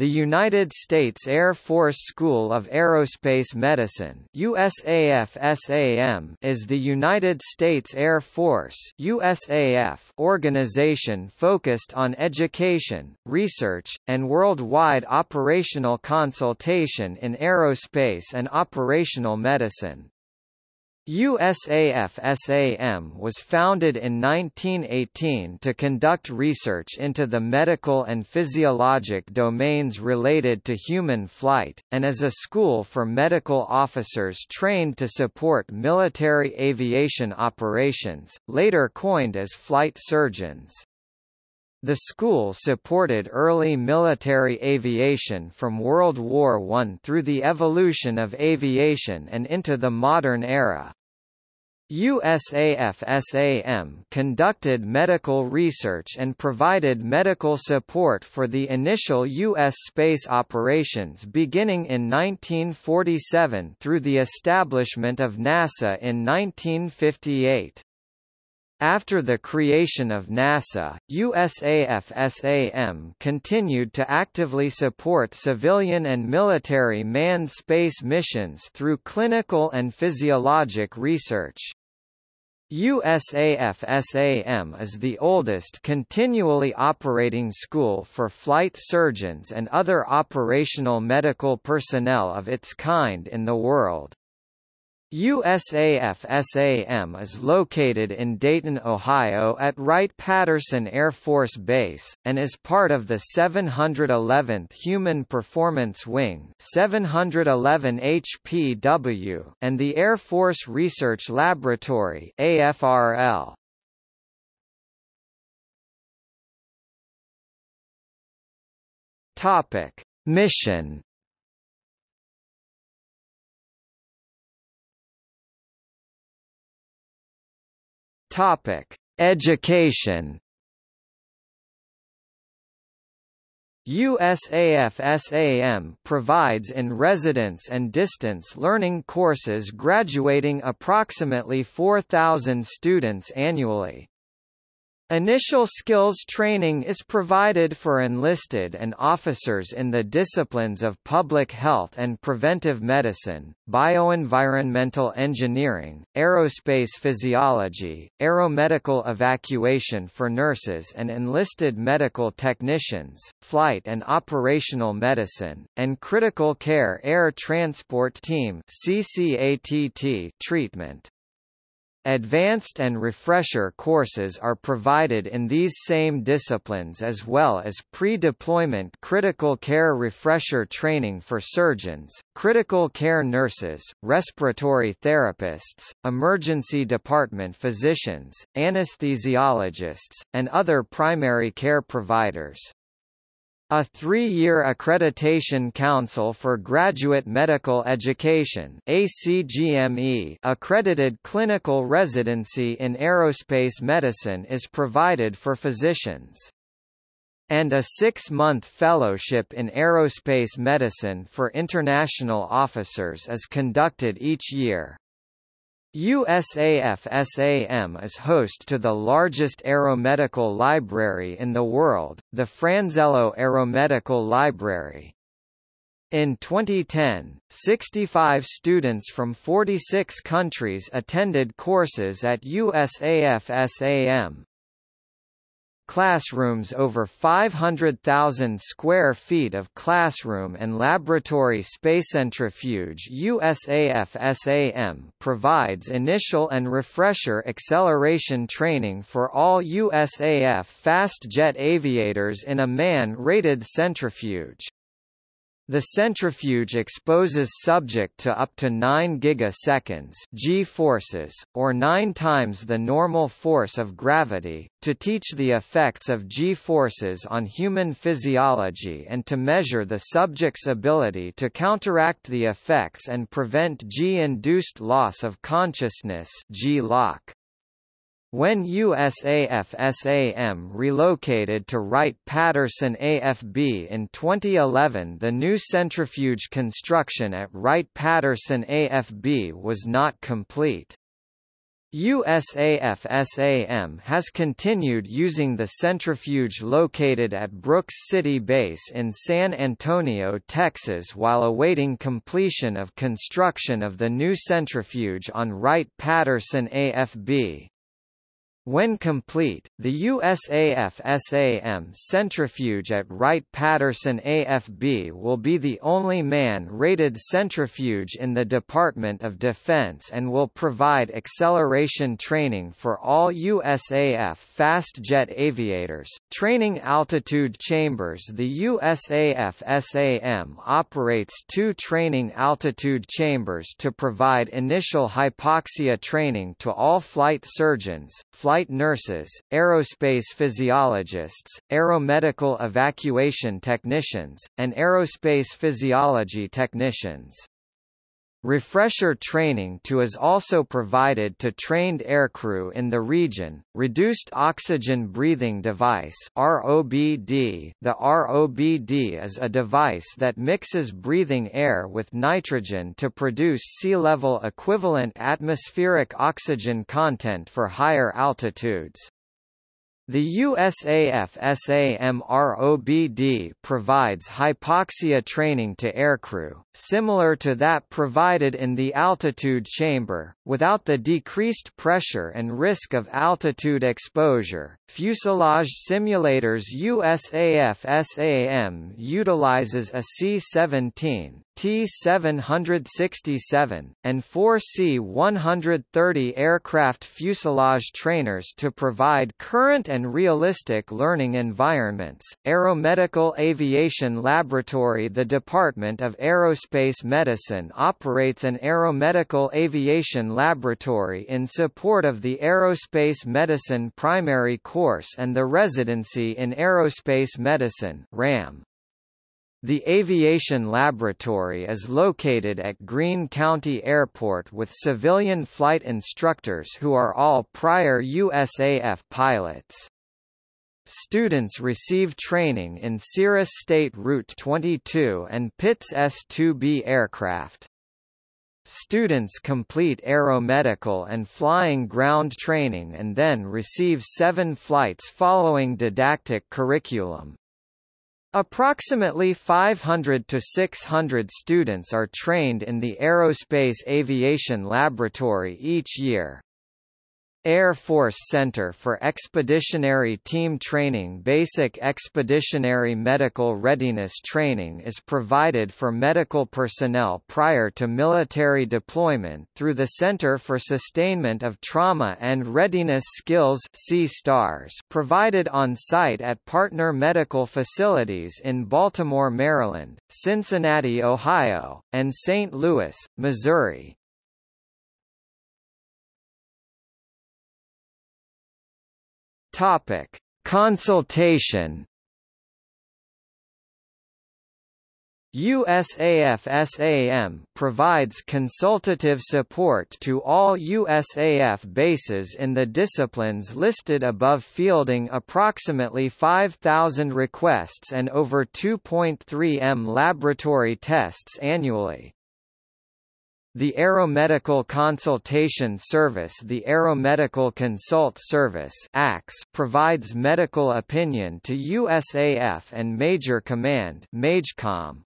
The United States Air Force School of Aerospace Medicine USAF is the United States Air Force USAF organization focused on education, research, and worldwide operational consultation in aerospace and operational medicine. USAF-SAM was founded in 1918 to conduct research into the medical and physiologic domains related to human flight, and as a school for medical officers trained to support military aviation operations, later coined as flight surgeons. The school supported early military aviation from World War I through the evolution of aviation and into the modern era. USAF-SAM conducted medical research and provided medical support for the initial U.S. space operations beginning in 1947 through the establishment of NASA in 1958. After the creation of NASA, USAF-SAM continued to actively support civilian and military manned space missions through clinical and physiologic research. USAF-SAM is the oldest continually operating school for flight surgeons and other operational medical personnel of its kind in the world. USAF-SAM is located in Dayton, Ohio at Wright-Patterson Air Force Base, and is part of the 711th Human Performance Wing 711 HPW and the Air Force Research Laboratory AFRL. Topic. Mission Topic: Education. USAF-SAM provides in residence and distance learning courses graduating approximately 4,000 students annually. Initial skills training is provided for enlisted and officers in the disciplines of public health and preventive medicine, bioenvironmental engineering, aerospace physiology, aeromedical evacuation for nurses and enlisted medical technicians, flight and operational medicine, and critical care air transport team treatment. Advanced and refresher courses are provided in these same disciplines as well as pre-deployment critical care refresher training for surgeons, critical care nurses, respiratory therapists, emergency department physicians, anesthesiologists, and other primary care providers. A three-year accreditation council for graduate medical education ACGME accredited clinical residency in aerospace medicine is provided for physicians. And a six-month fellowship in aerospace medicine for international officers is conducted each year. USAF-SAM is host to the largest aeromedical library in the world, the Franzello Aeromedical Library. In 2010, 65 students from 46 countries attended courses at USAF-SAM, classrooms over 500,000 square feet of classroom and laboratory space centrifuge USAF-SAM provides initial and refresher acceleration training for all USAF fast jet aviators in a man-rated centrifuge. The centrifuge exposes subject to up to 9 gigaseconds g-forces, or 9 times the normal force of gravity, to teach the effects of g-forces on human physiology and to measure the subject's ability to counteract the effects and prevent g-induced loss of consciousness G-LOC. When USAF-SAM relocated to Wright-Patterson AFB in 2011 the new centrifuge construction at Wright-Patterson AFB was not complete. USAF-SAM has continued using the centrifuge located at Brooks City Base in San Antonio, Texas while awaiting completion of construction of the new centrifuge on Wright-Patterson AFB. When complete, the USAF-SAM centrifuge at Wright-Patterson AFB will be the only man-rated centrifuge in the Department of Defense and will provide acceleration training for all USAF fast jet aviators. Training altitude chambers The USAF-SAM operates two training altitude chambers to provide initial hypoxia training to all flight surgeons, flight nurses, aerospace physiologists, aeromedical evacuation technicians, and aerospace physiology technicians. Refresher training to is also provided to trained aircrew in the region. Reduced oxygen breathing device (ROBD). The ROBD is a device that mixes breathing air with nitrogen to produce sea-level equivalent atmospheric oxygen content for higher altitudes. The USAF SAMROBD provides hypoxia training to aircrew, similar to that provided in the altitude chamber, without the decreased pressure and risk of altitude exposure. Fuselage simulators USAF SAM utilizes a C-17, T-767, and four C-130 aircraft fuselage trainers to provide current and realistic learning environments. Aeromedical Aviation Laboratory The Department of Aerospace Medicine operates an aeromedical aviation laboratory in support of the Aerospace Medicine primary course and the Residency in Aerospace Medicine RAM. The Aviation Laboratory is located at Greene County Airport with civilian flight instructors who are all prior USAF pilots. Students receive training in Cirrus State Route 22 and Pitts S-2B aircraft. Students complete aeromedical and flying ground training and then receive seven flights following didactic curriculum. Approximately 500 to 600 students are trained in the Aerospace Aviation Laboratory each year. Air Force Center for Expeditionary Team Training Basic Expeditionary Medical Readiness Training is provided for medical personnel prior to military deployment through the Center for Sustainment of Trauma and Readiness Skills provided on site at partner medical facilities in Baltimore, Maryland, Cincinnati, Ohio, and St. Louis, Missouri. Topic: Consultation. USAF-SAM provides consultative support to all USAF bases in the disciplines listed above fielding approximately 5,000 requests and over 2.3 m laboratory tests annually. The Aeromedical Consultation Service The Aeromedical Consult Service provides medical opinion to USAF and Major Command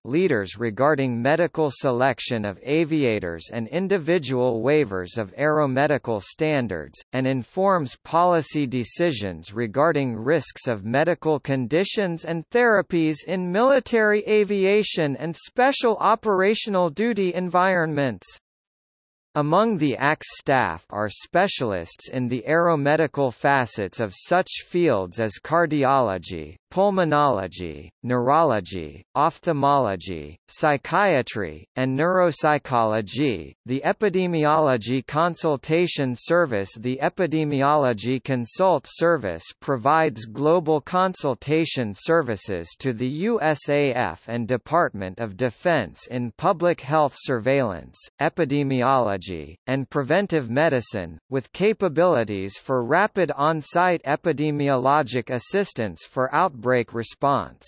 leaders regarding medical selection of aviators and individual waivers of aeromedical standards, and informs policy decisions regarding risks of medical conditions and therapies in military aviation and special operational duty environments. Among the ACS staff are specialists in the aeromedical facets of such fields as cardiology, pulmonology, neurology, ophthalmology, psychiatry, and neuropsychology. The Epidemiology Consultation Service The Epidemiology Consult Service provides global consultation services to the USAF and Department of Defense in public health surveillance, epidemiology, and preventive medicine, with capabilities for rapid on-site epidemiologic assistance for outbreaks outbreak response.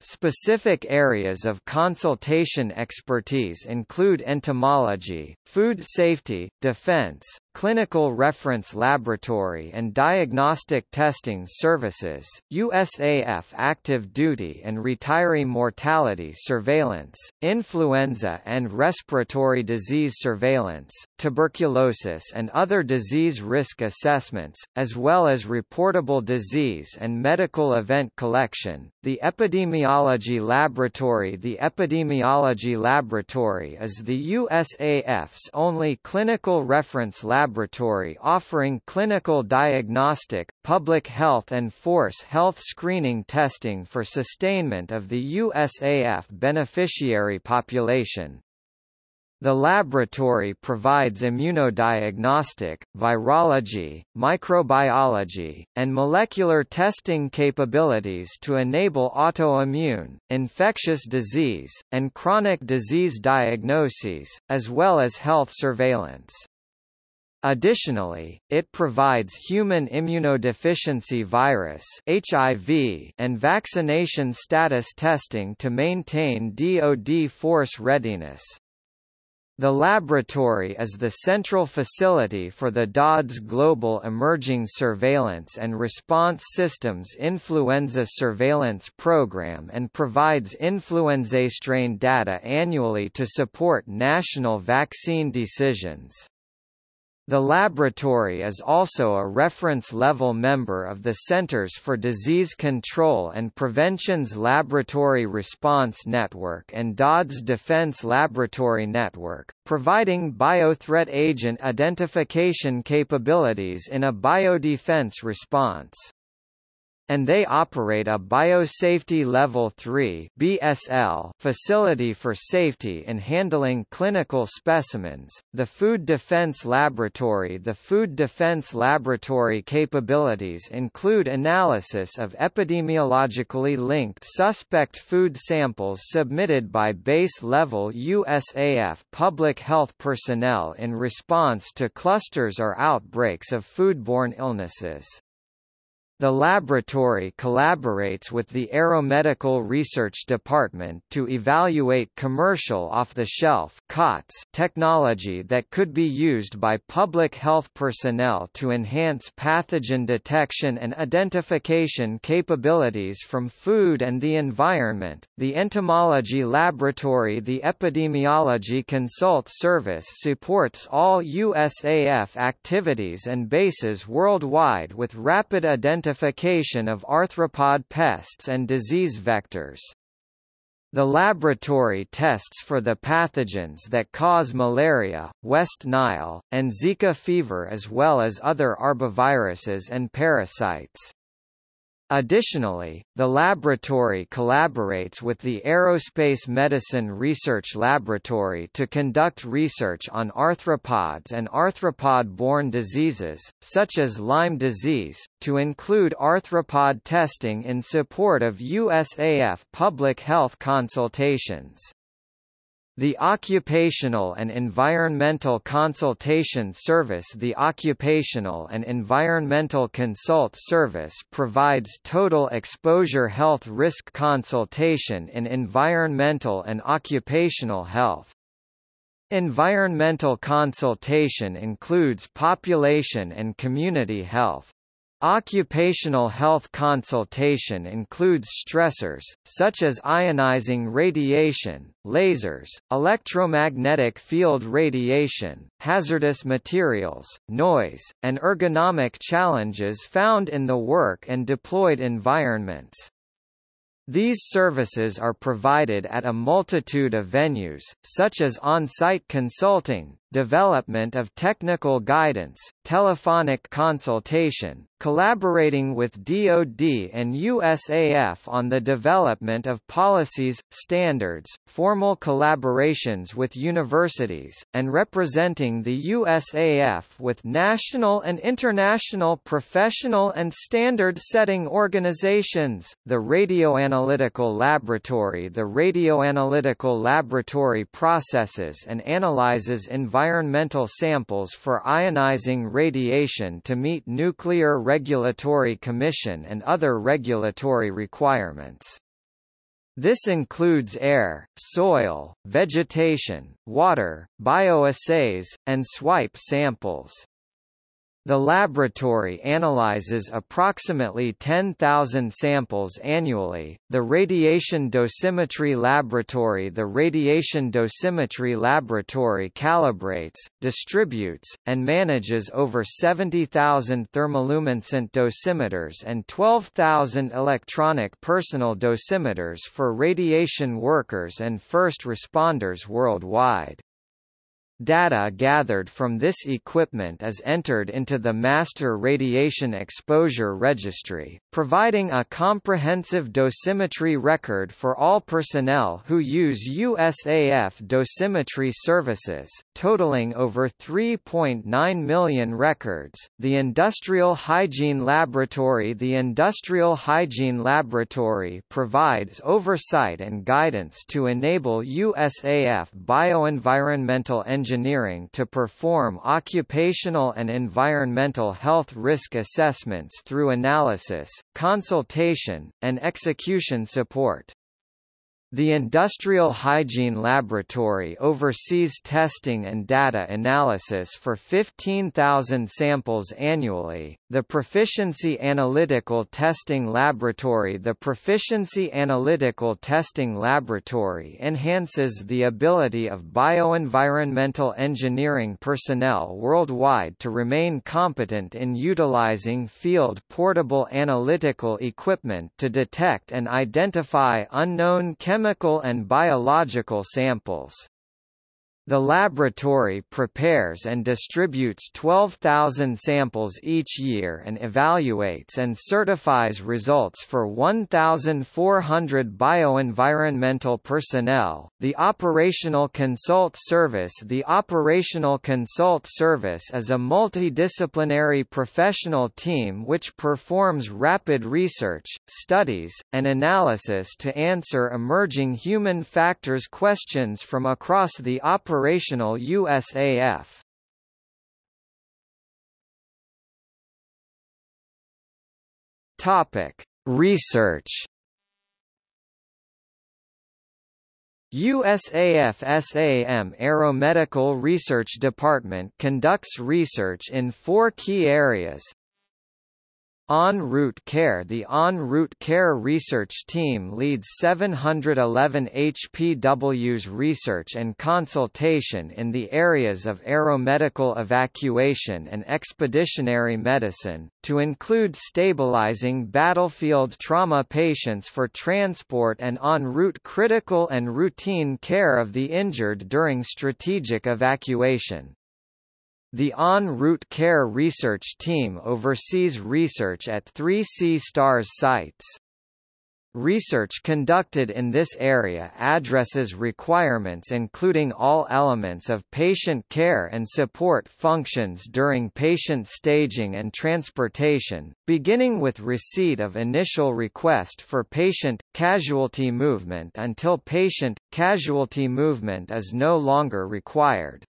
Specific areas of consultation expertise include entomology, food safety, defense, Clinical Reference Laboratory and Diagnostic Testing Services, USAF Active Duty and Retiree Mortality Surveillance, Influenza and Respiratory Disease Surveillance, Tuberculosis and other disease risk assessments, as well as reportable disease and medical event collection. The Epidemiology Laboratory The Epidemiology Laboratory is the USAF's only clinical reference laboratory offering clinical diagnostic, public health and force health screening testing for sustainment of the USAF beneficiary population. The laboratory provides immunodiagnostic, virology, microbiology, and molecular testing capabilities to enable autoimmune, infectious disease, and chronic disease diagnoses, as well as health surveillance. Additionally, it provides human immunodeficiency virus (HIV) and vaccination status testing to maintain DoD force readiness. The laboratory is the central facility for the DoD's Global Emerging Surveillance and Response Systems Influenza Surveillance Program and provides influenza strain data annually to support national vaccine decisions. The laboratory is also a reference-level member of the Centers for Disease Control and Prevention's Laboratory Response Network and DoD's Defense Laboratory Network, providing biothreat agent identification capabilities in a biodefense response and they operate a Biosafety Level 3 (BSL) facility for safety in handling clinical specimens. The Food Defense Laboratory The Food Defense Laboratory capabilities include analysis of epidemiologically linked suspect food samples submitted by base-level USAF public health personnel in response to clusters or outbreaks of foodborne illnesses. The laboratory collaborates with the Aeromedical Research Department to evaluate commercial off-the-shelf technology that could be used by public health personnel to enhance pathogen detection and identification capabilities from food and the environment. The Entomology Laboratory The Epidemiology Consult Service supports all USAF activities and bases worldwide with rapid identification identification of arthropod pests and disease vectors. The laboratory tests for the pathogens that cause malaria, West Nile, and Zika fever as well as other arboviruses and parasites. Additionally, the laboratory collaborates with the Aerospace Medicine Research Laboratory to conduct research on arthropods and arthropod-borne diseases, such as Lyme disease, to include arthropod testing in support of USAF public health consultations. The Occupational and Environmental Consultation Service The Occupational and Environmental Consult Service provides total exposure health risk consultation in environmental and occupational health. Environmental consultation includes population and community health. Occupational health consultation includes stressors, such as ionizing radiation, lasers, electromagnetic field radiation, hazardous materials, noise, and ergonomic challenges found in the work and deployed environments. These services are provided at a multitude of venues, such as on-site consulting, development of technical guidance, telephonic consultation, collaborating with DoD and USAF on the development of policies, standards, formal collaborations with universities, and representing the USAF with national and international professional and standard-setting organizations. The Radioanalytical Laboratory The Radioanalytical Laboratory processes and analyzes environmental environmental samples for ionizing radiation to meet Nuclear Regulatory Commission and other regulatory requirements. This includes air, soil, vegetation, water, bioassays, and swipe samples. The laboratory analyzes approximately 10,000 samples annually. The Radiation Dosimetry Laboratory The Radiation Dosimetry Laboratory calibrates, distributes, and manages over 70,000 thermoluminescent dosimeters and 12,000 electronic personal dosimeters for radiation workers and first responders worldwide. Data gathered from this equipment is entered into the Master Radiation Exposure Registry, providing a comprehensive dosimetry record for all personnel who use USAF dosimetry services, totaling over 3.9 million records. The Industrial Hygiene Laboratory The Industrial Hygiene Laboratory provides oversight and guidance to enable USAF bioenvironmental engineering engineering to perform occupational and environmental health risk assessments through analysis, consultation, and execution support. The Industrial Hygiene Laboratory oversees testing and data analysis for 15,000 samples annually. The Proficiency Analytical Testing Laboratory The Proficiency Analytical Testing Laboratory enhances the ability of bioenvironmental engineering personnel worldwide to remain competent in utilizing field portable analytical equipment to detect and identify unknown chemical chemical and biological samples. The laboratory prepares and distributes 12,000 samples each year and evaluates and certifies results for 1,400 bioenvironmental personnel. The Operational Consult Service The Operational Consult Service is a multidisciplinary professional team which performs rapid research, studies, and analysis to answer emerging human factors questions from across the operational operational USAF. Topic: Research. USAF SAM Aeromedical Research Department conducts research in four key areas En route care The En route care research team leads 711 HPW's research and consultation in the areas of aeromedical evacuation and expeditionary medicine, to include stabilizing battlefield trauma patients for transport and en route critical and routine care of the injured during strategic evacuation. The En route care research team oversees research at three C-STARS sites. Research conducted in this area addresses requirements including all elements of patient care and support functions during patient staging and transportation, beginning with receipt of initial request for patient, casualty movement until patient, casualty movement is no longer required.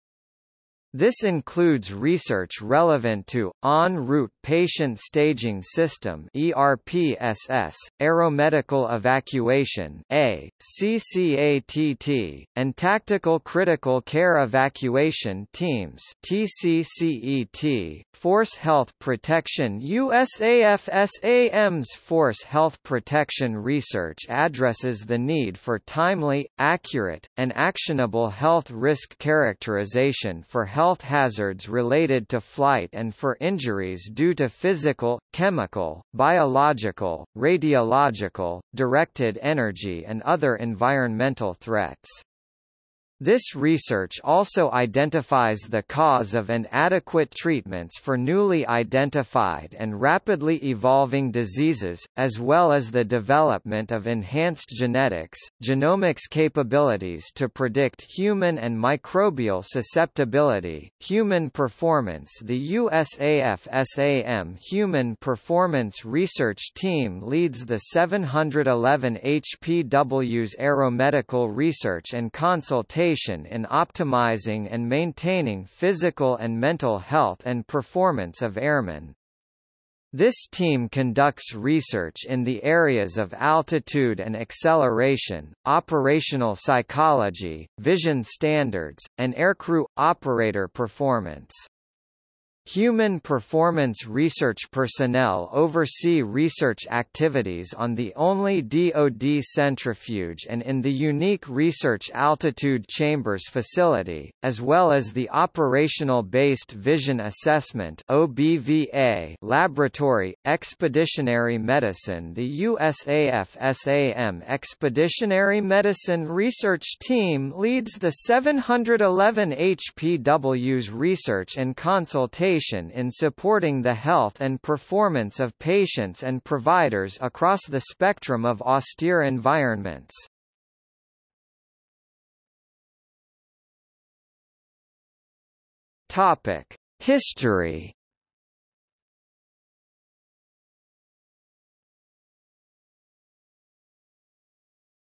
This includes research relevant to, en route patient staging system ERPSS, aeromedical evacuation A, CCATT, and tactical critical care evacuation teams TCCET, Force Health Protection USAF-SAM's Force Health Protection research addresses the need for timely, accurate, and actionable health risk characterization for health health hazards related to flight and for injuries due to physical, chemical, biological, radiological, directed energy and other environmental threats. This research also identifies the cause of inadequate treatments for newly identified and rapidly evolving diseases, as well as the development of enhanced genetics, genomics capabilities to predict human and microbial susceptibility, human performance. The USAF-SAM Human Performance Research Team leads the 711 HPW's aeromedical research and consultation in optimizing and maintaining physical and mental health and performance of airmen. This team conducts research in the areas of altitude and acceleration, operational psychology, vision standards, and aircrew operator performance. Human performance research personnel oversee research activities on the only DoD centrifuge and in the unique Research Altitude Chambers facility, as well as the Operational Based Vision Assessment OBVA laboratory. Expeditionary Medicine The USAF SAM Expeditionary Medicine Research Team leads the 711 HPW's research and consultation in supporting the health and performance of patients and providers across the spectrum of austere environments. Topic: History.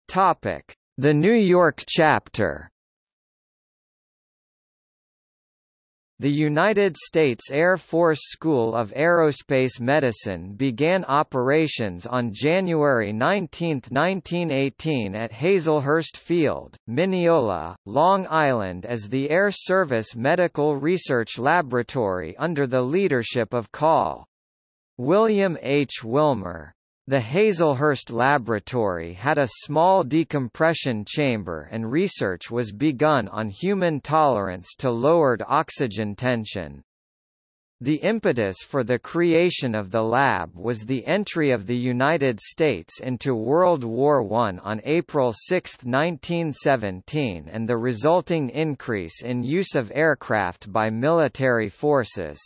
Topic: The New York chapter. The United States Air Force School of Aerospace Medicine began operations on January 19, 1918 at Hazelhurst Field, Mineola, Long Island as the Air Service Medical Research Laboratory under the leadership of Col. William H. Wilmer. The Hazelhurst Laboratory had a small decompression chamber and research was begun on human tolerance to lowered oxygen tension. The impetus for the creation of the lab was the entry of the United States into World War I on April 6, 1917 and the resulting increase in use of aircraft by military forces.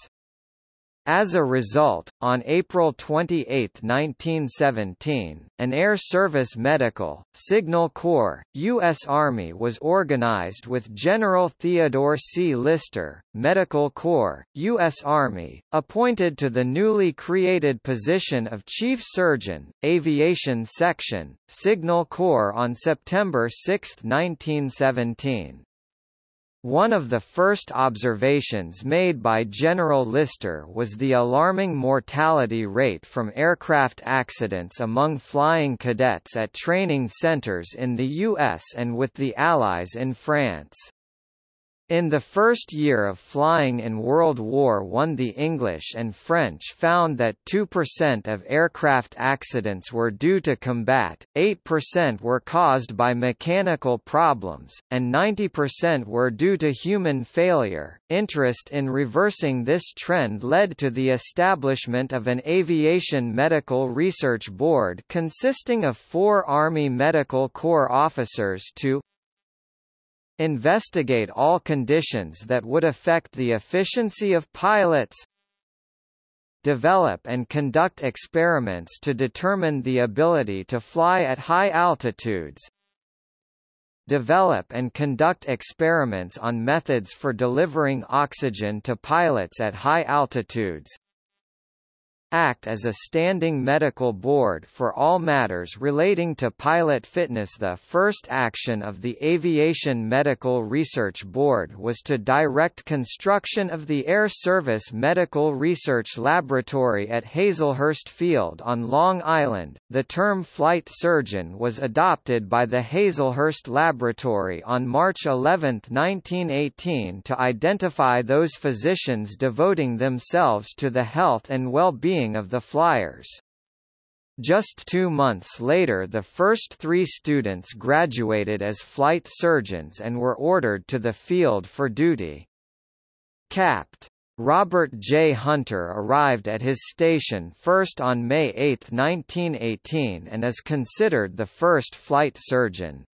As a result, on April 28, 1917, an Air Service Medical, Signal Corps, U.S. Army was organized with General Theodore C. Lyster, Medical Corps, U.S. Army, appointed to the newly created position of Chief Surgeon, Aviation Section, Signal Corps on September 6, 1917. One of the first observations made by General Lyster was the alarming mortality rate from aircraft accidents among flying cadets at training centers in the U.S. and with the Allies in France. In the first year of flying in World War I the English and French found that 2% of aircraft accidents were due to combat, 8% were caused by mechanical problems, and 90% were due to human failure. Interest in reversing this trend led to the establishment of an Aviation Medical Research Board consisting of four Army Medical Corps officers to Investigate all conditions that would affect the efficiency of pilots. Develop and conduct experiments to determine the ability to fly at high altitudes. Develop and conduct experiments on methods for delivering oxygen to pilots at high altitudes act as a standing medical board for all matters relating to pilot fitness. The first action of the Aviation Medical Research Board was to direct construction of the Air Service Medical Research Laboratory at Hazelhurst Field on Long Island. The term flight surgeon was adopted by the Hazelhurst Laboratory on March 11, 1918 to identify those physicians devoting themselves to the health and well-being of the Flyers. Just two months later the first three students graduated as flight surgeons and were ordered to the field for duty. Capt. Robert J. Hunter arrived at his station first on May 8, 1918 and is considered the first flight surgeon.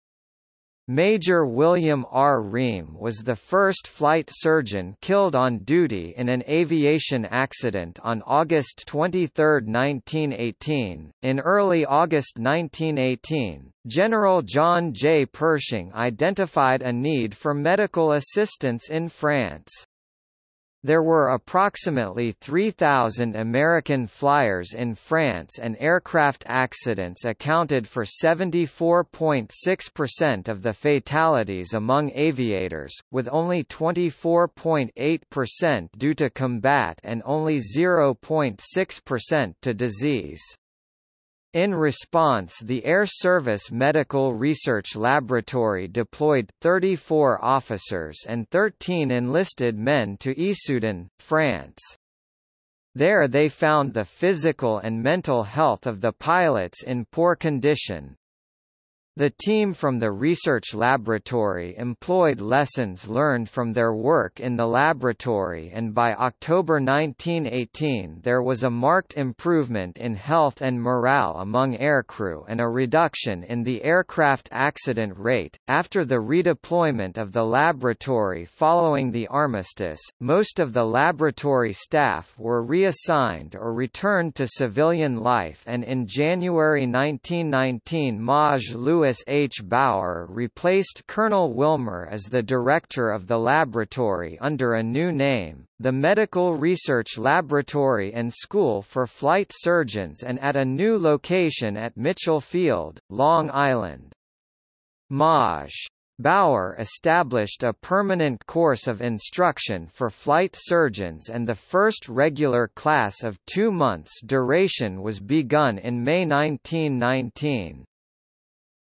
Major William R. Ream was the first flight surgeon killed on duty in an aviation accident on August 23, 1918. In early August 1918, General John J. Pershing identified a need for medical assistance in France. There were approximately 3,000 American flyers in France and aircraft accidents accounted for 74.6% of the fatalities among aviators, with only 24.8% due to combat and only 0.6% to disease. In response the Air Service Medical Research Laboratory deployed 34 officers and 13 enlisted men to Issoudun, France. There they found the physical and mental health of the pilots in poor condition, the team from the research laboratory employed lessons learned from their work in the laboratory and by October 1918 there was a marked improvement in health and morale among aircrew and a reduction in the aircraft accident rate. After the redeployment of the laboratory following the armistice, most of the laboratory staff were reassigned or returned to civilian life and in January 1919 Maj Louis Louis H. Bauer replaced Colonel Wilmer as the director of the laboratory under a new name, the Medical Research Laboratory and School for Flight Surgeons and at a new location at Mitchell Field, Long Island. Maj. Bauer established a permanent course of instruction for flight surgeons and the first regular class of two months duration was begun in May 1919.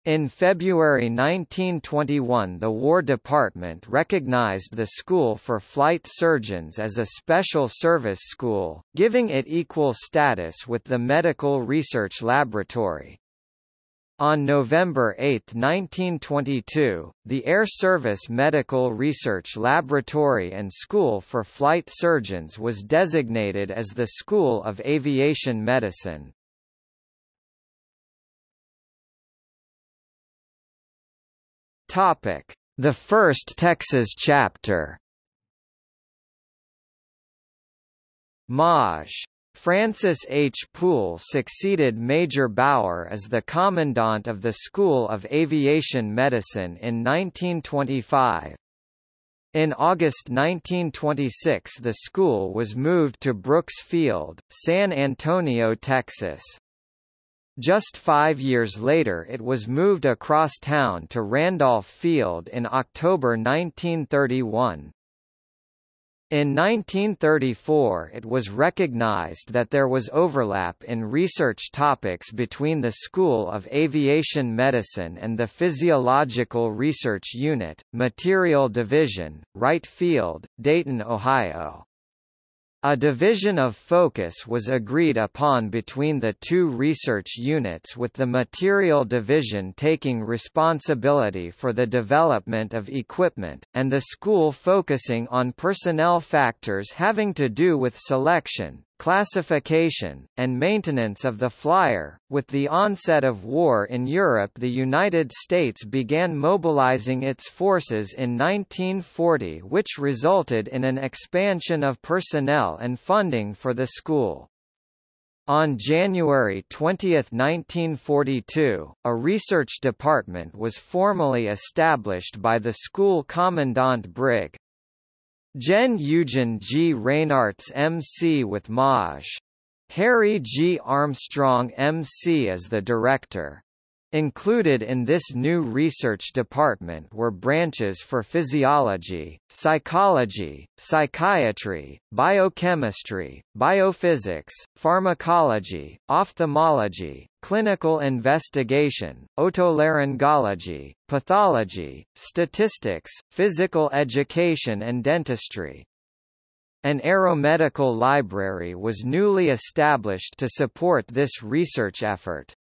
In February 1921 the War Department recognized the School for Flight Surgeons as a special service school, giving it equal status with the Medical Research Laboratory. On November 8, 1922, the Air Service Medical Research Laboratory and School for Flight Surgeons was designated as the School of Aviation Medicine. Topic: The first Texas chapter. Maj. Francis H. Poole succeeded Major Bauer as the Commandant of the School of Aviation Medicine in 1925. In August 1926 the school was moved to Brooks Field, San Antonio, Texas. Just five years later it was moved across town to Randolph Field in October 1931. In 1934 it was recognized that there was overlap in research topics between the School of Aviation Medicine and the Physiological Research Unit, Material Division, Wright Field, Dayton, Ohio. A division of focus was agreed upon between the two research units with the Material Division taking responsibility for the development of equipment, and the school focusing on personnel factors having to do with selection, classification, and maintenance of the flyer. With the onset of war in Europe, the United States began mobilizing its forces in 1940, which resulted in an expansion of personnel and funding for the school. On January 20, 1942, a research department was formally established by the school commandant Brig. Gen Eugen G. Reinartz MC with Maj. Harry G. Armstrong MC as the director. Included in this new research department were branches for physiology, psychology, psychiatry, biochemistry, biophysics, pharmacology, ophthalmology, clinical investigation, otolaryngology, pathology, statistics, physical education and dentistry. An aeromedical library was newly established to support this research effort.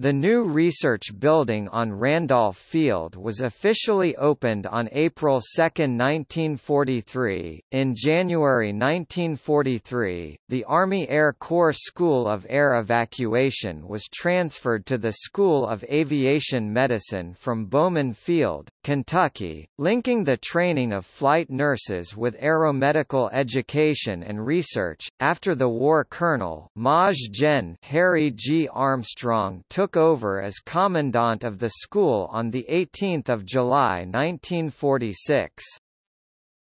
The new research building on Randolph Field was officially opened on April 2, 1943. In January 1943, the Army Air Corps School of Air Evacuation was transferred to the School of Aviation Medicine from Bowman Field, Kentucky, linking the training of flight nurses with aeromedical education and research. After the war, Colonel Maj Gen Harry G. Armstrong took took over as commandant of the school on 18 July 1946.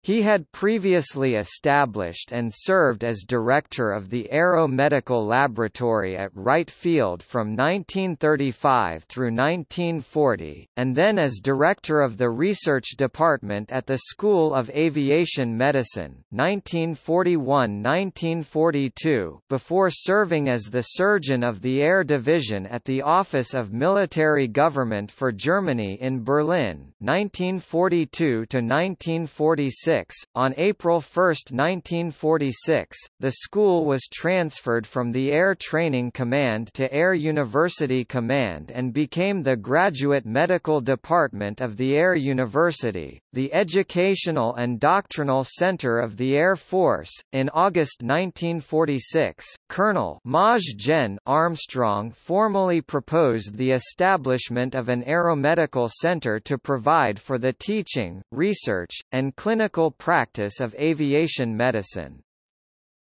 He had previously established and served as director of the Aero Medical Laboratory at Wright Field from 1935 through 1940, and then as director of the research department at the School of Aviation Medicine 1941–1942 before serving as the surgeon of the Air Division at the Office of Military Government for Germany in Berlin 1942 to 1946 on April 1, 1946, the school was transferred from the Air Training Command to Air University Command and became the graduate medical department of the Air University, the educational and doctrinal center of the Air Force. In August 1946, Colonel Maj Gen Armstrong formally proposed the establishment of an aeromedical center to provide for the teaching, research, and clinical practice of aviation medicine.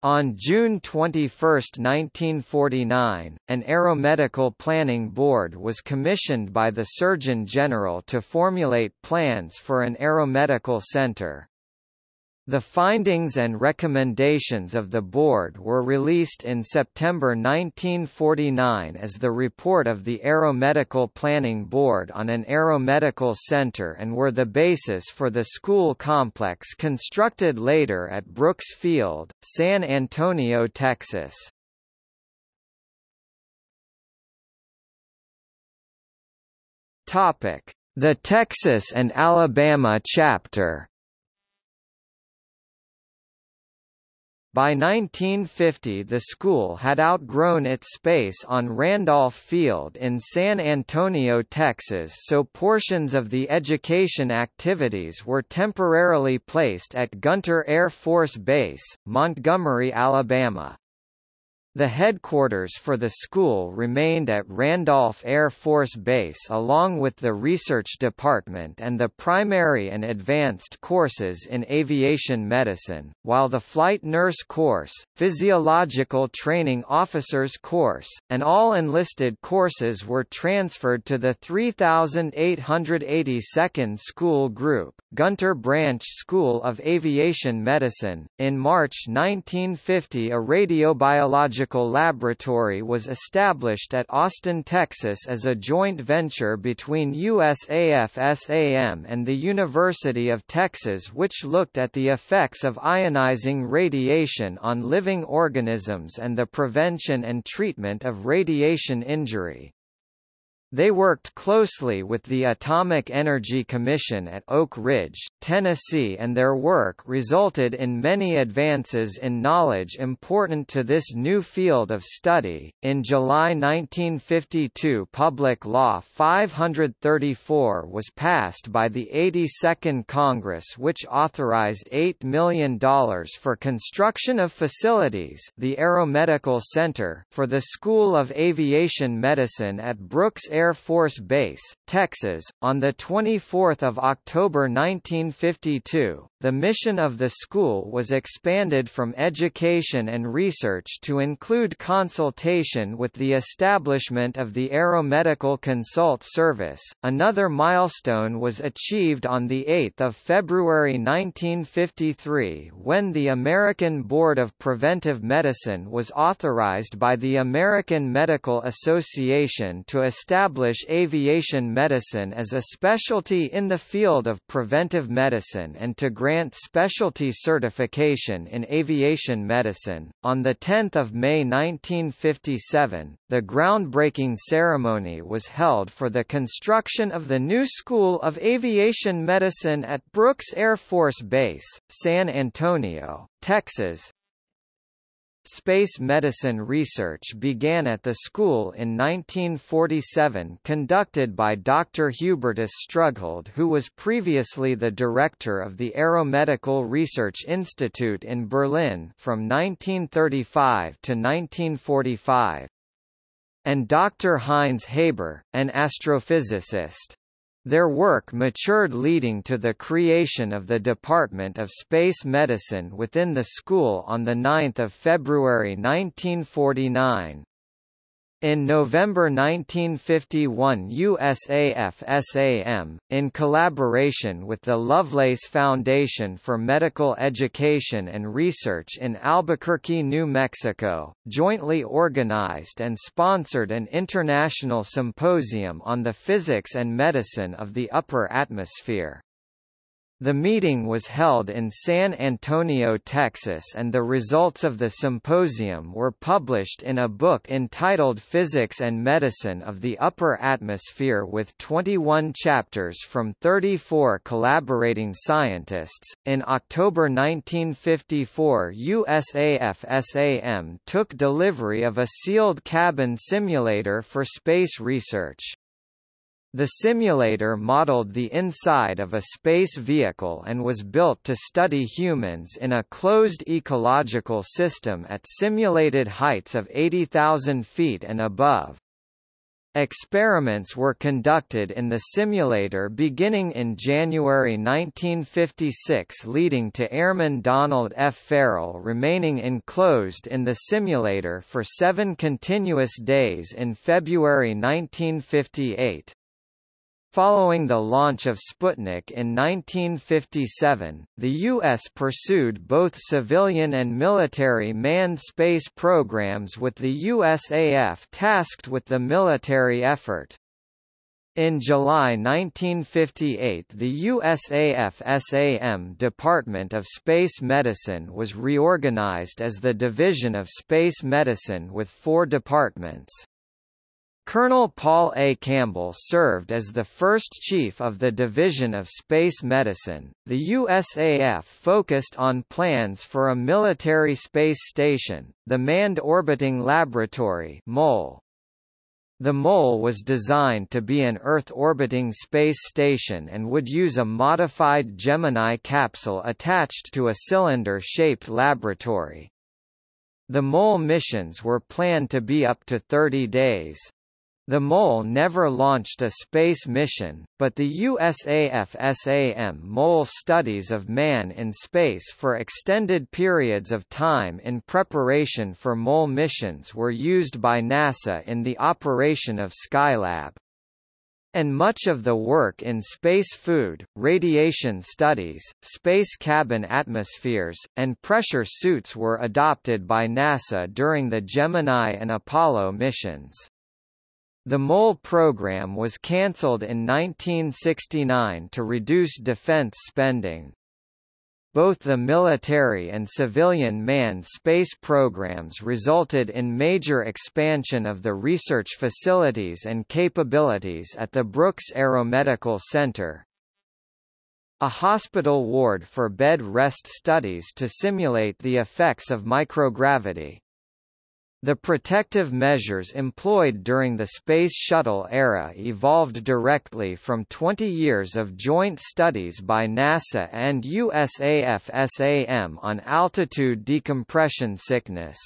On June 21, 1949, an aeromedical planning board was commissioned by the Surgeon General to formulate plans for an aeromedical center. The findings and recommendations of the board were released in September 1949 as the report of the Aeromedical Planning Board on an aeromedical center and were the basis for the school complex constructed later at Brooks Field, San Antonio, Texas. The Texas and Alabama chapter By 1950 the school had outgrown its space on Randolph Field in San Antonio, Texas so portions of the education activities were temporarily placed at Gunter Air Force Base, Montgomery, Alabama. The headquarters for the school remained at Randolph Air Force Base along with the research department and the primary and advanced courses in aviation medicine, while the flight nurse course, physiological training officers course, and all enlisted courses were transferred to the 3882nd School Group, Gunter Branch School of Aviation Medicine. In March 1950 a radiobiological Laboratory was established at Austin, Texas as a joint venture between USAF-SAM and the University of Texas which looked at the effects of ionizing radiation on living organisms and the prevention and treatment of radiation injury. They worked closely with the Atomic Energy Commission at Oak Ridge, Tennessee and their work resulted in many advances in knowledge important to this new field of study. In July 1952 Public Law 534 was passed by the 82nd Congress which authorized $8 million for construction of facilities the Aeromedical Center for the School of Aviation Medicine at Brooks Air Force Base, Texas, on 24 October 1952. The mission of the school was expanded from education and research to include consultation with the establishment of the Aeromedical Consult Service. Another milestone was achieved on 8 February 1953 when the American Board of Preventive Medicine was authorized by the American Medical Association to establish aviation medicine as a specialty in the field of preventive medicine and to grant grant specialty certification in aviation medicine. On 10 May 1957, the groundbreaking ceremony was held for the construction of the new School of Aviation Medicine at Brooks Air Force Base, San Antonio, Texas, Space medicine research began at the school in 1947 conducted by Dr. Hubertus Strughold who was previously the director of the Aeromedical Research Institute in Berlin from 1935 to 1945. And Dr. Heinz Haber, an astrophysicist. Their work matured leading to the creation of the Department of Space Medicine within the school on 9 February 1949. In November 1951 USAF-SAM, in collaboration with the Lovelace Foundation for Medical Education and Research in Albuquerque, New Mexico, jointly organized and sponsored an international symposium on the physics and medicine of the upper atmosphere. The meeting was held in San Antonio, Texas and the results of the symposium were published in a book entitled Physics and Medicine of the Upper Atmosphere with 21 chapters from 34 collaborating scientists. In October 1954 USAF-SAM took delivery of a sealed cabin simulator for space research. The simulator modeled the inside of a space vehicle and was built to study humans in a closed ecological system at simulated heights of 80,000 feet and above. Experiments were conducted in the simulator beginning in January 1956 leading to Airman Donald F. Farrell remaining enclosed in the simulator for seven continuous days in February 1958. Following the launch of Sputnik in 1957, the U.S. pursued both civilian and military manned space programs with the USAF tasked with the military effort. In July 1958 the USAF-SAM Department of Space Medicine was reorganized as the Division of Space Medicine with four departments. Colonel Paul A. Campbell served as the first chief of the Division of Space Medicine. The USAF focused on plans for a military space station, the Manned Orbiting Laboratory (MOL). The MOL was designed to be an Earth-orbiting space station and would use a modified Gemini capsule attached to a cylinder-shaped laboratory. The MOL missions were planned to be up to 30 days. The MOL never launched a space mission, but the USAF-SAM MOL studies of man in space for extended periods of time in preparation for MOL missions were used by NASA in the operation of Skylab. And much of the work in space food, radiation studies, space cabin atmospheres, and pressure suits were adopted by NASA during the Gemini and Apollo missions. The MOL program was cancelled in 1969 to reduce defense spending. Both the military and civilian manned space programs resulted in major expansion of the research facilities and capabilities at the Brooks Aeromedical Center. A hospital ward for bed rest studies to simulate the effects of microgravity. The protective measures employed during the Space Shuttle era evolved directly from 20 years of joint studies by NASA and USAF-SAM on altitude decompression sickness.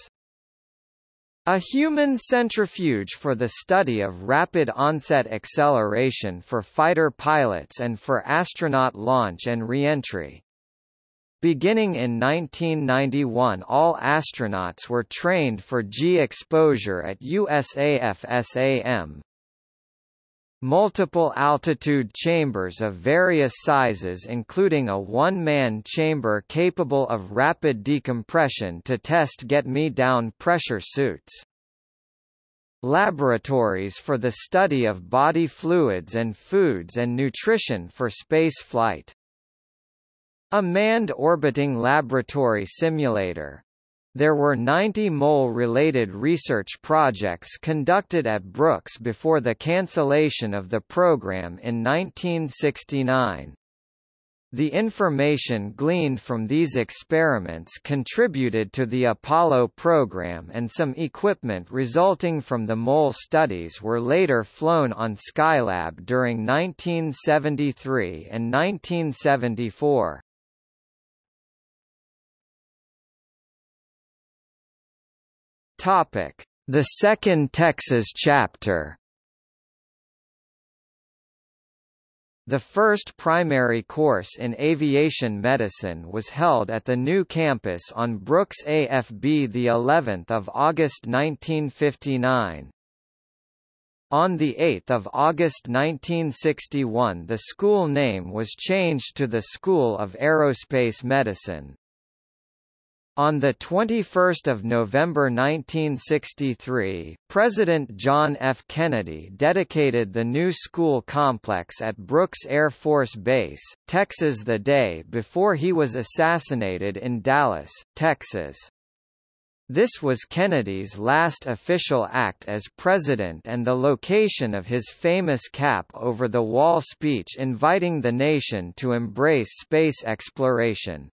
A human centrifuge for the study of rapid onset acceleration for fighter pilots and for astronaut launch and reentry. Beginning in 1991 all astronauts were trained for G exposure at USAF-SAM. Multiple altitude chambers of various sizes including a one-man chamber capable of rapid decompression to test get-me-down pressure suits. Laboratories for the study of body fluids and foods and nutrition for space flight. A manned orbiting laboratory simulator. There were 90 MOL-related research projects conducted at Brooks before the cancellation of the program in 1969. The information gleaned from these experiments contributed to the Apollo program and some equipment resulting from the MOL studies were later flown on Skylab during 1973 and 1974. Topic: The Second Texas Chapter. The first primary course in aviation medicine was held at the new campus on Brooks AFB the 11th of August 1959. On 8 August 1961 the school name was changed to the School of Aerospace Medicine. On 21 November 1963, President John F. Kennedy dedicated the new school complex at Brooks Air Force Base, Texas the day before he was assassinated in Dallas, Texas. This was Kennedy's last official act as president and the location of his famous cap-over-the-wall speech inviting the nation to embrace space exploration.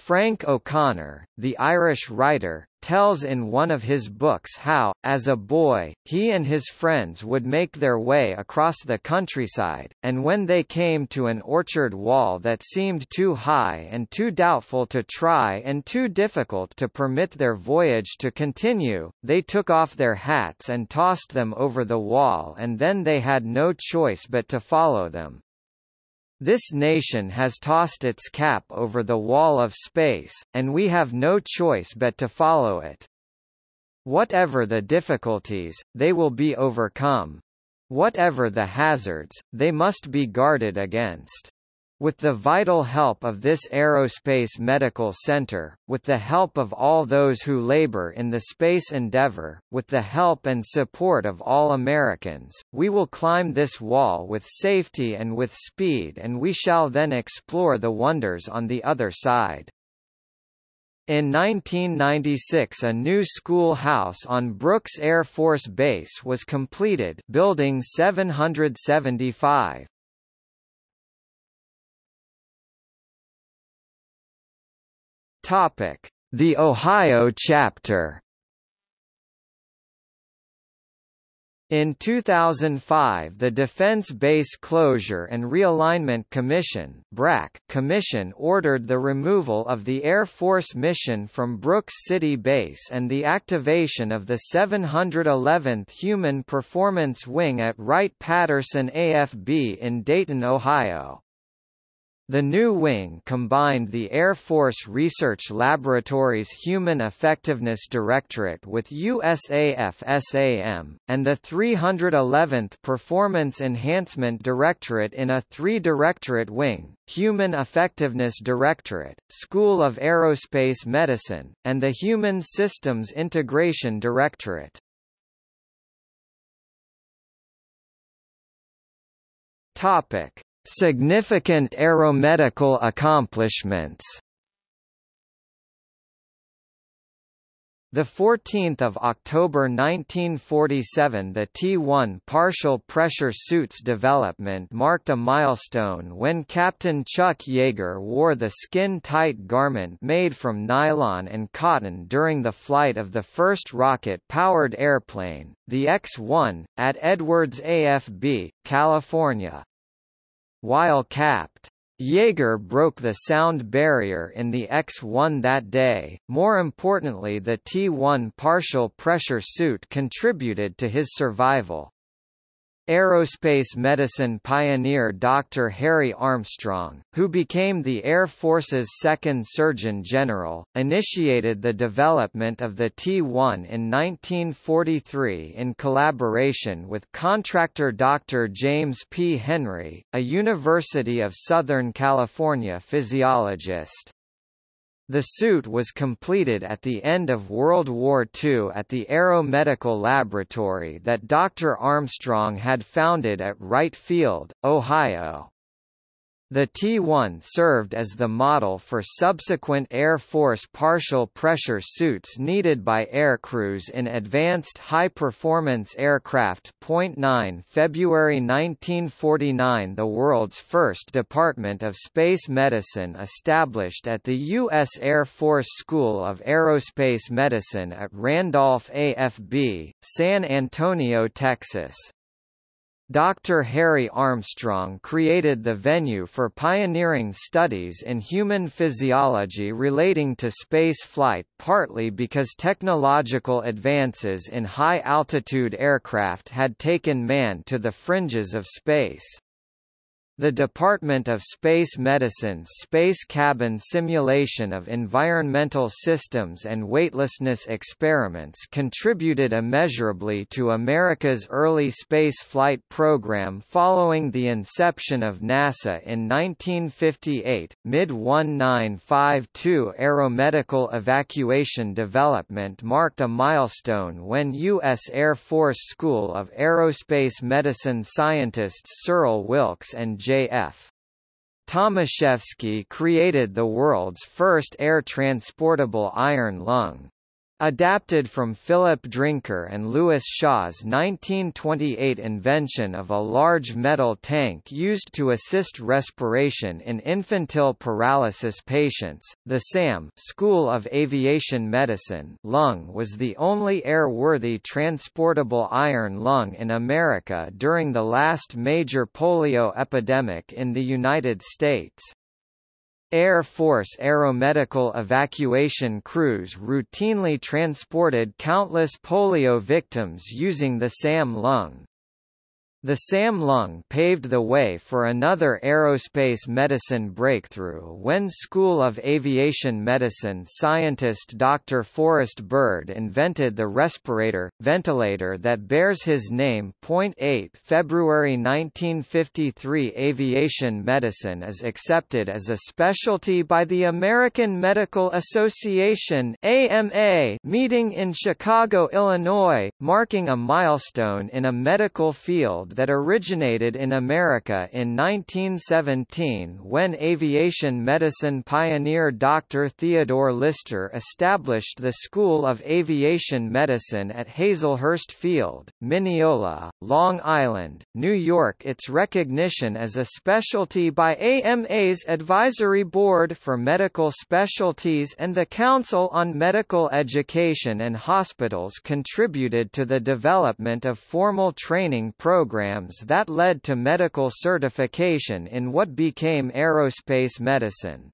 Frank O'Connor, the Irish writer, tells in one of his books how, as a boy, he and his friends would make their way across the countryside, and when they came to an orchard wall that seemed too high and too doubtful to try and too difficult to permit their voyage to continue, they took off their hats and tossed them over the wall and then they had no choice but to follow them. This nation has tossed its cap over the wall of space, and we have no choice but to follow it. Whatever the difficulties, they will be overcome. Whatever the hazards, they must be guarded against. With the vital help of this aerospace medical center, with the help of all those who labor in the space endeavor, with the help and support of all Americans, we will climb this wall with safety and with speed and we shall then explore the wonders on the other side. In 1996 a new schoolhouse on Brooks Air Force Base was completed building 775. Topic: The Ohio chapter. In 2005 the Defense Base Closure and Realignment Commission BRAC Commission ordered the removal of the Air Force mission from Brooks City Base and the activation of the 711th Human Performance Wing at Wright-Patterson AFB in Dayton, Ohio. The new wing combined the Air Force Research Laboratory's Human Effectiveness Directorate with USAF SAM, and the 311th Performance Enhancement Directorate in a three-directorate wing, Human Effectiveness Directorate, School of Aerospace Medicine, and the Human Systems Integration Directorate. Topic. Significant aeromedical accomplishments The 14th of October 1947 the T-1 partial pressure suit's development marked a milestone when Captain Chuck Yeager wore the skin-tight garment made from nylon and cotton during the flight of the first rocket-powered airplane, the X-1, at Edwards AFB, California. While capped, Yeager broke the sound barrier in the X-1 that day. More importantly the T-1 partial pressure suit contributed to his survival. Aerospace medicine pioneer Dr. Harry Armstrong, who became the Air Force's second Surgeon General, initiated the development of the T-1 in 1943 in collaboration with contractor Dr. James P. Henry, a University of Southern California physiologist. The suit was completed at the end of World War II at the Aero Medical Laboratory that Dr. Armstrong had founded at Wright Field, Ohio. The T-1 served as the model for subsequent Air Force partial pressure suits needed by aircrews in advanced high-performance aircraft. 9 February 1949 The world's first Department of Space Medicine established at the U.S. Air Force School of Aerospace Medicine at Randolph AFB, San Antonio, Texas. Dr. Harry Armstrong created the venue for pioneering studies in human physiology relating to space flight partly because technological advances in high-altitude aircraft had taken man to the fringes of space. The Department of Space Medicine's Space Cabin Simulation of Environmental Systems and Weightlessness experiments contributed immeasurably to America's early space flight program following the inception of NASA in 1958. Mid 1952 aeromedical evacuation development marked a milestone when U.S. Air Force School of Aerospace Medicine scientists Cyril Wilkes and J.F. Tomaszewski created the world's first air-transportable iron lung. Adapted from Philip Drinker and Louis Shaw's 1928 invention of a large metal tank used to assist respiration in infantile paralysis patients, the SAM School of Aviation Medicine lung was the only airworthy transportable iron lung in America during the last major polio epidemic in the United States. Air Force aeromedical evacuation crews routinely transported countless polio victims using the SAM lung. The SAM lung paved the way for another aerospace medicine breakthrough when School of Aviation Medicine scientist Dr. Forrest Bird invented the respirator, ventilator that bears his name. 8 February 1953 Aviation medicine is accepted as a specialty by the American Medical Association AMA meeting in Chicago, Illinois, marking a milestone in a medical field that originated in America in 1917 when aviation medicine pioneer Dr. Theodore Lyster established the School of Aviation Medicine at Hazelhurst Field, Mineola, Long Island, New York. Its recognition as a specialty by AMA's Advisory Board for Medical Specialties and the Council on Medical Education and Hospitals contributed to the development of formal training programs programs that led to medical certification in what became aerospace medicine.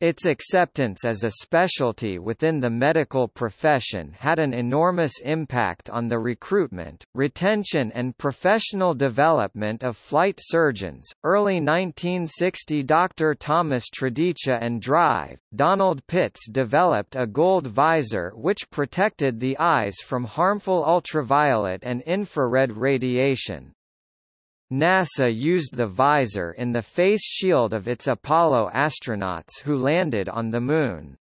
Its acceptance as a specialty within the medical profession had an enormous impact on the recruitment, retention and professional development of flight surgeons. Early 1960 Dr. Thomas Tredici and Drive, Donald Pitts developed a gold visor which protected the eyes from harmful ultraviolet and infrared radiation. NASA used the visor in the face shield of its Apollo astronauts who landed on the Moon.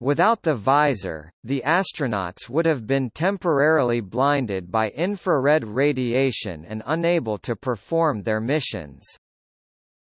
Without the visor, the astronauts would have been temporarily blinded by infrared radiation and unable to perform their missions.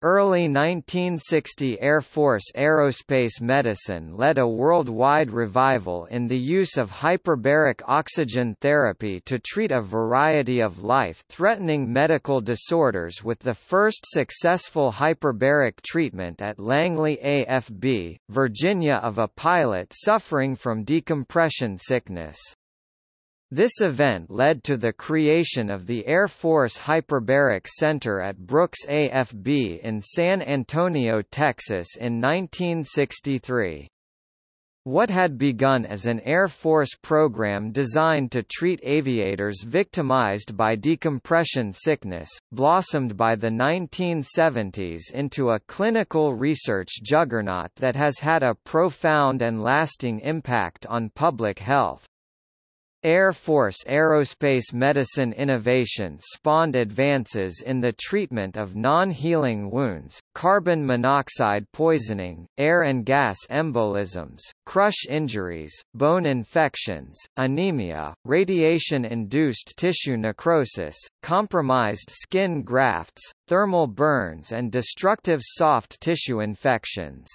Early 1960 Air Force aerospace medicine led a worldwide revival in the use of hyperbaric oxygen therapy to treat a variety of life-threatening medical disorders with the first successful hyperbaric treatment at Langley AFB, Virginia of a pilot suffering from decompression sickness. This event led to the creation of the Air Force Hyperbaric Center at Brooks AFB in San Antonio, Texas in 1963. What had begun as an Air Force program designed to treat aviators victimized by decompression sickness, blossomed by the 1970s into a clinical research juggernaut that has had a profound and lasting impact on public health. Air Force aerospace medicine innovations spawned advances in the treatment of non-healing wounds, carbon monoxide poisoning, air and gas embolisms, crush injuries, bone infections, anemia, radiation-induced tissue necrosis, compromised skin grafts, thermal burns and destructive soft tissue infections.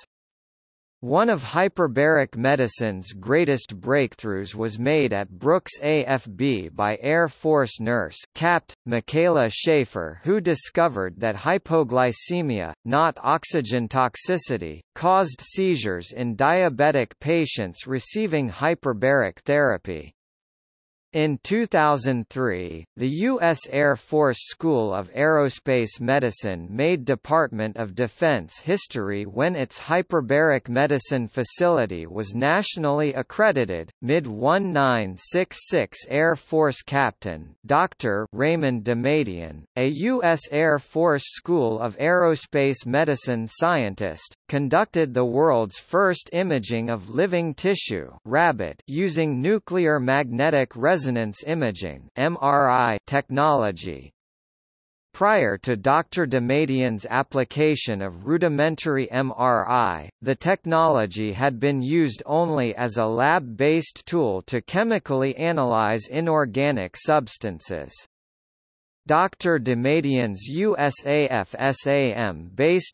One of hyperbaric medicine's greatest breakthroughs was made at Brooks AFB by Air Force nurse Capt. Michaela Schaefer who discovered that hypoglycemia, not oxygen toxicity, caused seizures in diabetic patients receiving hyperbaric therapy. In 2003, the U.S. Air Force School of Aerospace Medicine made Department of Defense history when its hyperbaric medicine facility was nationally accredited. Mid 1966 Air Force Captain Dr. Raymond Damadian, a U.S. Air Force School of Aerospace Medicine scientist, conducted the world's first imaging of living tissue rabbit using nuclear magnetic resonance imaging MRI technology. Prior to Dr. Damadian's application of rudimentary MRI, the technology had been used only as a lab-based tool to chemically analyze inorganic substances. Dr. Damadian's USAF-SAM-based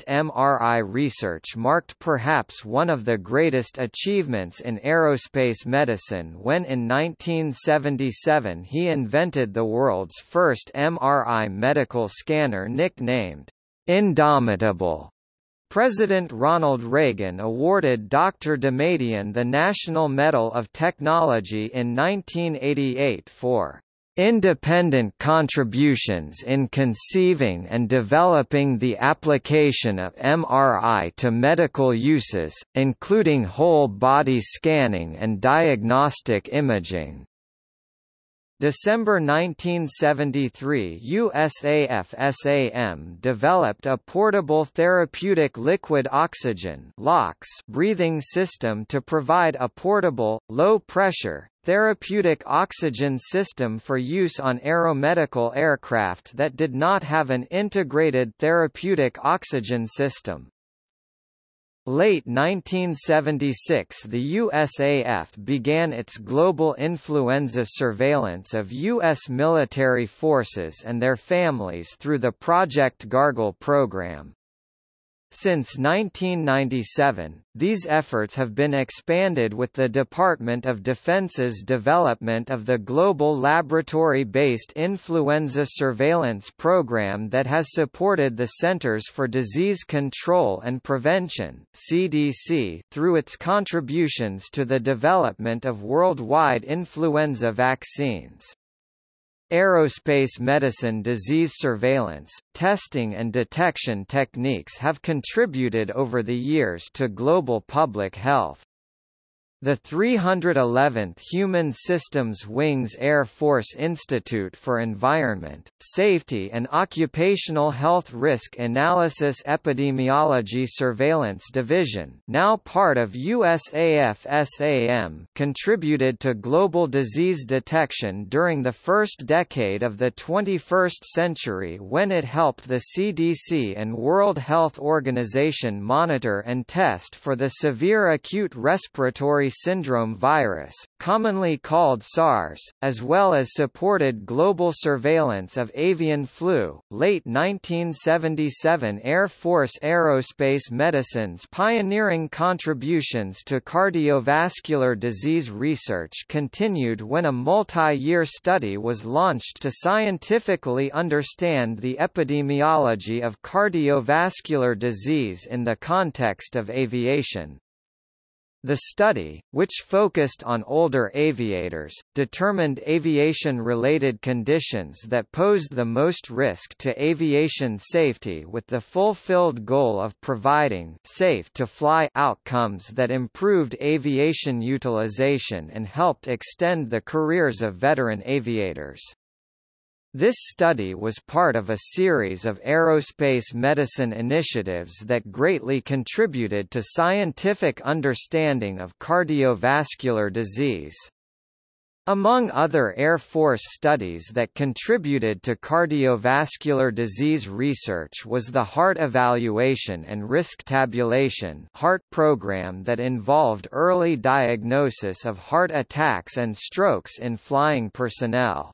MRI research marked perhaps one of the greatest achievements in aerospace medicine when in 1977 he invented the world's first MRI medical scanner nicknamed Indomitable. President Ronald Reagan awarded Dr. Damadian the National Medal of Technology in 1988 for Independent contributions in conceiving and developing the application of MRI to medical uses, including whole-body scanning and diagnostic imaging. December 1973 USAF-SAM developed a portable therapeutic liquid oxygen breathing system to provide a portable, low-pressure, therapeutic oxygen system for use on aeromedical aircraft that did not have an integrated therapeutic oxygen system. Late 1976 the USAF began its global influenza surveillance of U.S. military forces and their families through the Project Gargle program. Since 1997, these efforts have been expanded with the Department of Defense's development of the Global Laboratory-Based Influenza Surveillance Program that has supported the Centers for Disease Control and Prevention CDC through its contributions to the development of worldwide influenza vaccines. Aerospace medicine disease surveillance, testing and detection techniques have contributed over the years to global public health. The 311th Human Systems Wings Air Force Institute for Environment, Safety and Occupational Health Risk Analysis Epidemiology Surveillance Division now part of USAF-SAM contributed to global disease detection during the first decade of the 21st century when it helped the CDC and World Health Organization monitor and test for the severe acute respiratory syndrome virus, commonly called SARS, as well as supported global surveillance of avian flu. Late 1977 Air Force Aerospace Medicine's pioneering contributions to cardiovascular disease research continued when a multi-year study was launched to scientifically understand the epidemiology of cardiovascular disease in the context of aviation. The study, which focused on older aviators, determined aviation-related conditions that posed the most risk to aviation safety with the fulfilled goal of providing safe-to-fly outcomes that improved aviation utilization and helped extend the careers of veteran aviators. This study was part of a series of aerospace medicine initiatives that greatly contributed to scientific understanding of cardiovascular disease. Among other Air Force studies that contributed to cardiovascular disease research was the Heart Evaluation and Risk Tabulation HEART program that involved early diagnosis of heart attacks and strokes in flying personnel.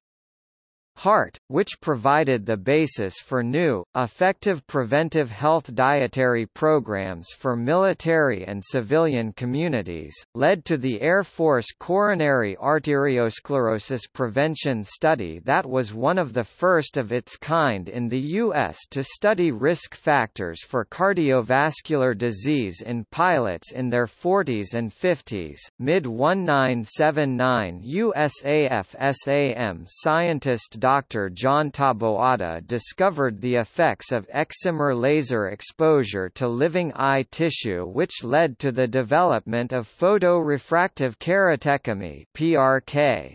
HEART, which provided the basis for new, effective preventive health dietary programs for military and civilian communities, led to the Air Force Coronary Arteriosclerosis Prevention Study that was one of the first of its kind in the U.S. to study risk factors for cardiovascular disease in pilots in their 40s and 50s. Mid-1979 USAF SAM scientist Dr. John Taboada discovered the effects of excimer laser exposure to living eye tissue which led to the development of photorefractive keratectomy PRK.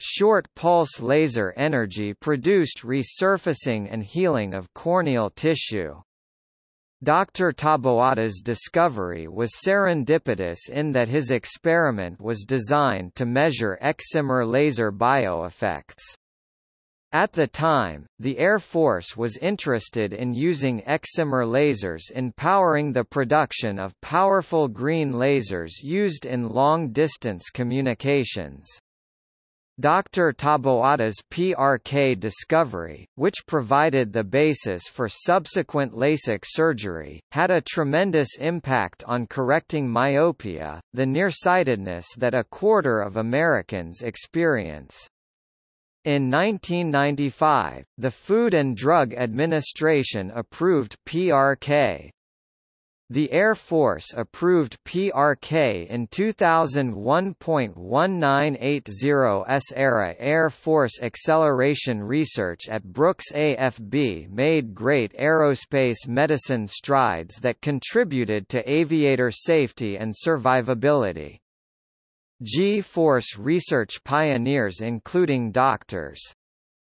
Short pulse laser energy produced resurfacing and healing of corneal tissue. Dr. Taboada's discovery was serendipitous in that his experiment was designed to measure excimer laser bioeffects. At the time, the Air Force was interested in using excimer lasers in powering the production of powerful green lasers used in long-distance communications. Dr. Taboada's PRK discovery, which provided the basis for subsequent LASIK surgery, had a tremendous impact on correcting myopia, the nearsightedness that a quarter of Americans experience. In 1995, the Food and Drug Administration approved PRK. The Air Force approved PRK in 2001.1980s era Air Force Acceleration Research at Brooks AFB made great aerospace medicine strides that contributed to aviator safety and survivability. G-force research pioneers including Drs.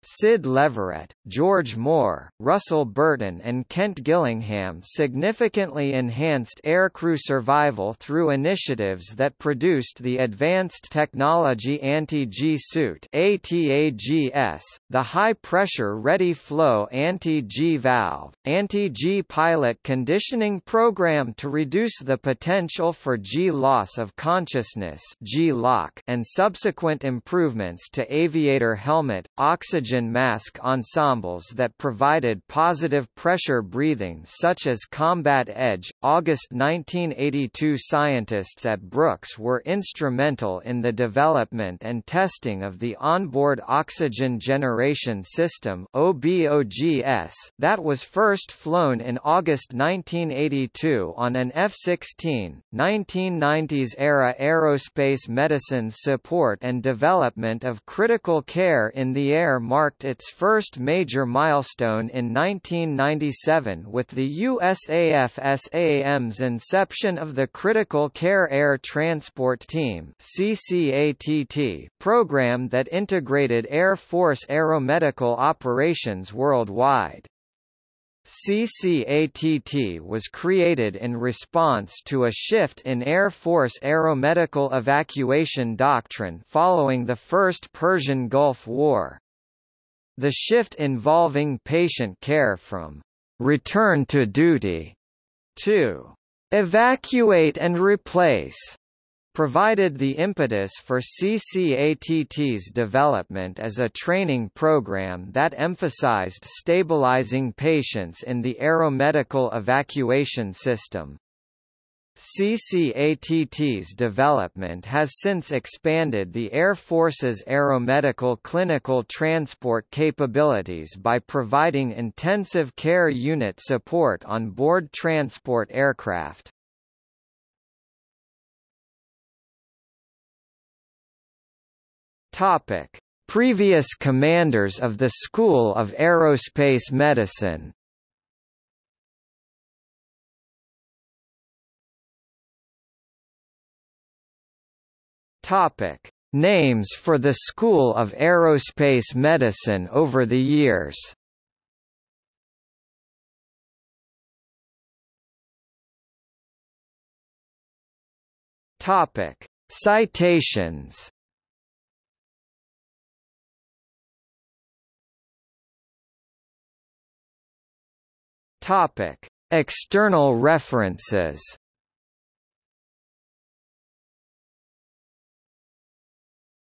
Sid Leverett, George Moore, Russell Burton and Kent Gillingham significantly enhanced aircrew survival through initiatives that produced the Advanced Technology Anti-G suit ATAGS, the High-Pressure Ready Flow Anti-G Valve, Anti-G Pilot Conditioning Program to reduce the potential for G loss of consciousness and subsequent improvements to aviator helmet, oxygen oxygen mask ensembles that provided positive pressure breathing such as Combat Edge. August 1982 scientists at Brooks were instrumental in the development and testing of the onboard oxygen generation system OBOGS that was first flown in August 1982 on an F-16. 1990s-era aerospace medicine's support and development of critical care in the air marked its first major milestone in 1997 with the USAF-SAM's inception of the Critical Care Air Transport Team program that integrated Air Force aeromedical operations worldwide. CCATT was created in response to a shift in Air Force aeromedical evacuation doctrine following the First Persian Gulf War. The shift involving patient care from return to duty to evacuate and replace provided the impetus for CCATT's development as a training program that emphasized stabilizing patients in the aeromedical evacuation system. CCATT's development has since expanded the Air Force's aeromedical clinical transport capabilities by providing intensive care unit support on board transport aircraft. Topic: Previous commanders of the School of Aerospace Medicine Topic: Names for the School of Aerospace Medicine over the years. Topic: Citations. Topic: External references.